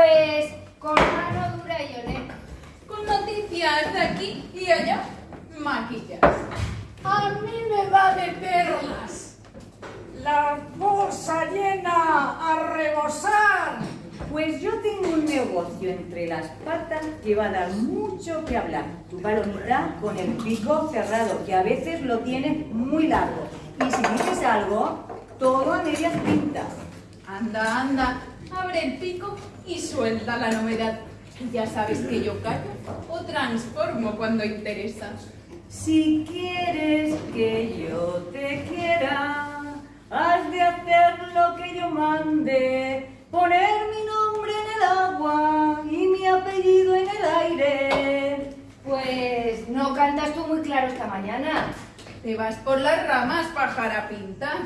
Pues con mano dura y olé. Con noticias de aquí y allá, maquillas. A mí me va de perlas. La bolsa llena a rebosar. Pues yo tengo un negocio entre las patas que va a dar mucho que hablar. Tu palomita con el pico cerrado, que a veces lo tienes muy largo. Y si dices algo, todo a medias pintas. Anda, anda, abre el pico y suelta la novedad. Ya sabes que yo callo o transformo cuando interesa. Si quieres que yo te quiera, has de hacer lo que yo mande, poner mi nombre en el agua y mi apellido en el aire. Pues no cantas tú muy claro esta mañana. Te vas por las ramas, pájara pinta.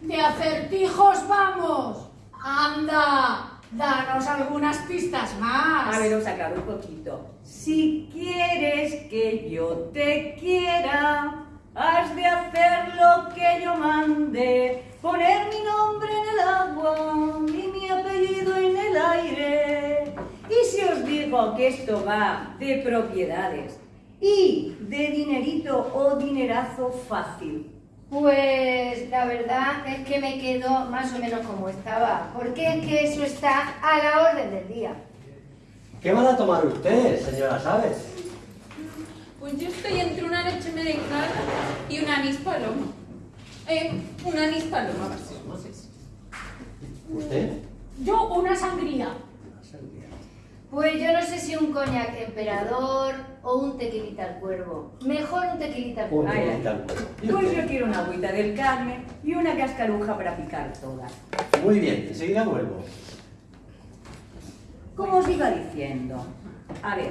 De acertijos vamos. Anda, danos algunas pistas más. A ver, os acabo un poquito. Si quieres que yo te quiera, has de hacer lo que yo mande, poner mi nombre en el agua y mi apellido en el aire. Y si os digo que esto va de propiedades y de dinerito o dinerazo fácil, Pues la verdad es que me quedo más o menos como estaba, porque es que eso está a la orden del día. ¿Qué van a tomar ustedes, señora Sabes? Pues yo estoy entre una leche merengada y un anís paloma. Eh, un anís paloma a si. ¿Usted? Yo una sangría. Pues yo no sé si un coñac emperador o un tequilita al cuervo. Mejor un tequilita al cuervo. Ay, ay. tequilita al cuervo. ¿Y pues yo quiero una agüita del Carmen y una cascaruja para picar todas. Muy bien, enseguida vuelvo. Como os iba diciendo, a ver,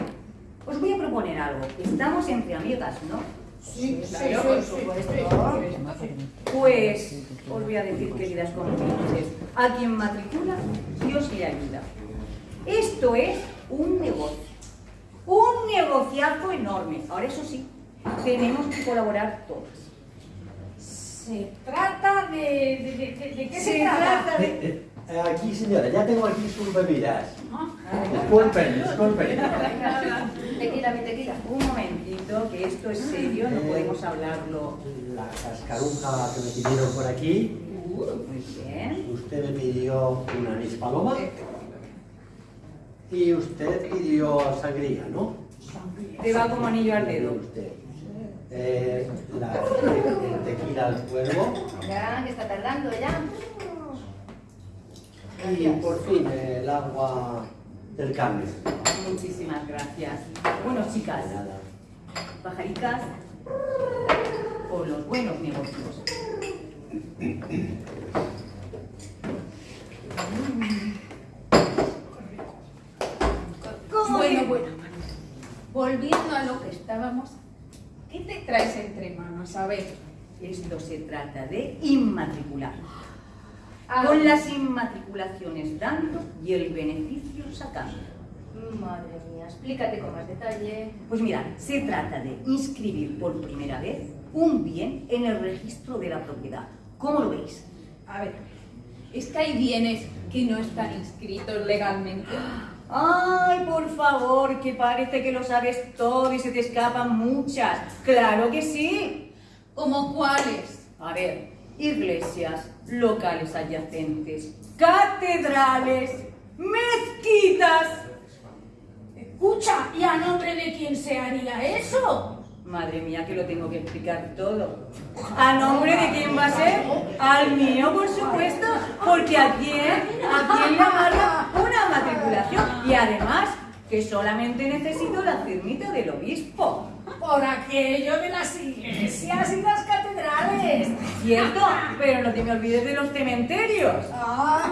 os voy a proponer algo. Estamos entre amigas, ¿no? Sí, sí, claro, sí, por supuesto. Pues os voy a decir, queridas compinches, a quien matricula, Dios le ayuda. Esto es un negocio, un negociazo enorme. Ahora eso sí, tenemos que colaborar todos. Se trata de... ¿De, de- de- de qué se, Se trata? trata de... Eh, eh, aquí, señora, ya tengo aquí sus bebidas. Disculpen, disculpen. Tequila, mi tequila. Un momentito, que esto es serio, no podemos hablarlo. La cascaruja que me pidieron por aquí. Muy bien. Usted me pidió un anís paloma. Y usted pidió sangría, ¿no? Te va como anillo al dedo. Usted. Eh, la, el tequila al cuervo. Ya, que está tardando ya. Y por fin el agua del Carmen. Muchísimas gracias. Bueno, chicas, Nada. pajaritas, por los buenos negocios. ¿Cómo Bueno, que- bueno, bueno. Volviendo a lo que estábamos, ¿qué te traes entre manos? A ver. Esto se trata de inmatricular. Ah, Con las inmatriculaciones dando y el beneficio sacando. Madre mía, explícate con más detalle. Pues mirad, se trata de inscribir por primera vez un bien en el registro de la propiedad. ¿Cómo lo veis? A ver, es que hay bienes que no están inscritos legalmente. Ay, por favor, que parece que lo sabes todo y se te escapan muchas. Claro que sí. ¿Como cuáles? A ver, iglesias, locales adyacentes, catedrales, mezquitas, Escucha, ¿y a nombre de quién se haría eso? Madre mía, que lo tengo que explicar todo. ¿A nombre de quién va a ser? Al mío, por supuesto, porque a quién, a quién le amarga una matriculación. Y además, que solamente necesito la firmita del obispo. Por aquello de las iglesias y las catedrales. ¿Cierto? Pero no te me olvides de los cementerios. Ah,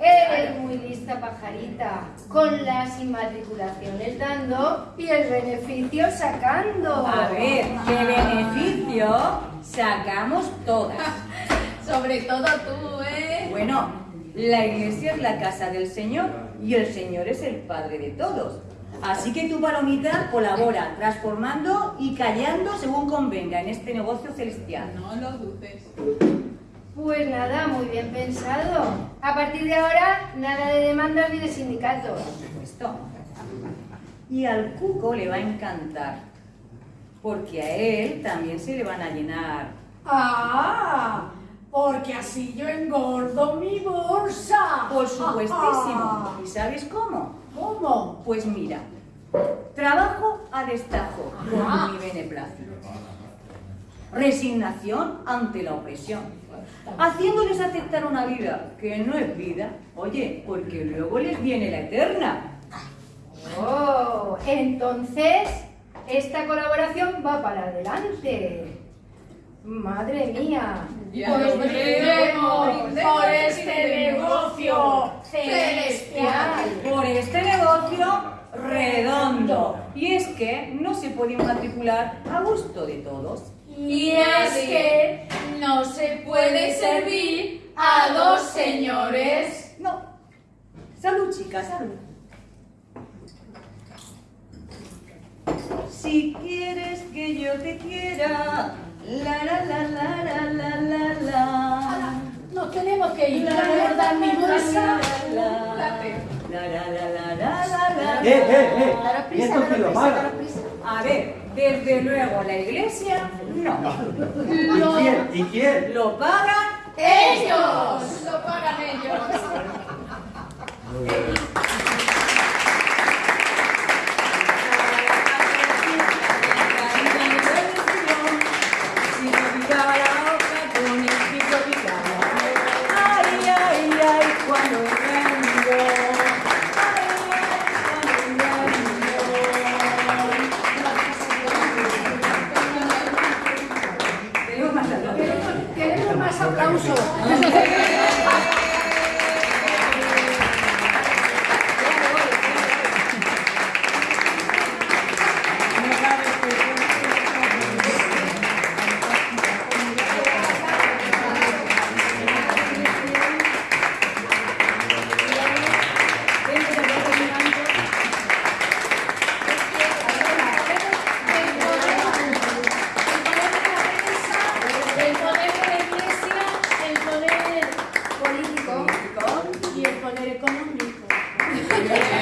Eres muy lista, pajarita, con las inmatriculaciones dando y el beneficio sacando. A ver, ¿qué beneficio sacamos todas? Sobre todo tú, ¿eh? Bueno, la iglesia es la casa del Señor y el Señor es el Padre de todos. Así que tu palomita colabora, transformando y callando según convenga en este negocio celestial. No lo dudes. Pues nada, muy bien pensado. A partir de ahora, nada de demandas ni de sindicatos. Por supuesto. Y al cuco le va a encantar, porque a él también se le van a llenar. ah, porque así yo engordo mi. Por supuestísimo. ¿Y sabes cómo? ¿Cómo? Pues mira, trabajo a destajo Ajá. con mi beneplácito. Resignación ante la opresión. Haciéndoles aceptar una vida que no es vida, oye, porque luego les viene la eterna. Oh, entonces, esta colaboración va para adelante. Madre mía. Pues brindemos por este negocio celestial. Por este negocio redondo. Y es que no se puede matricular a gusto de todos. Y es que no se puede servir a dos señores. No. Salud, chicas, salud. Si quieres que yo te quiera, la la la la la la la la. Nos tenemos que ir a guardar mi bolsa. La la la la la la la la. ¡Eh, eh, eh! ¿Y prisa, esto quién lo prisa, paga? A ver, desde luego la iglesia no. ¿Y quién? ¿Y quién? Lo pagan ¡Ellos! Lo pagan ellos. Queremos más aplausos. económico.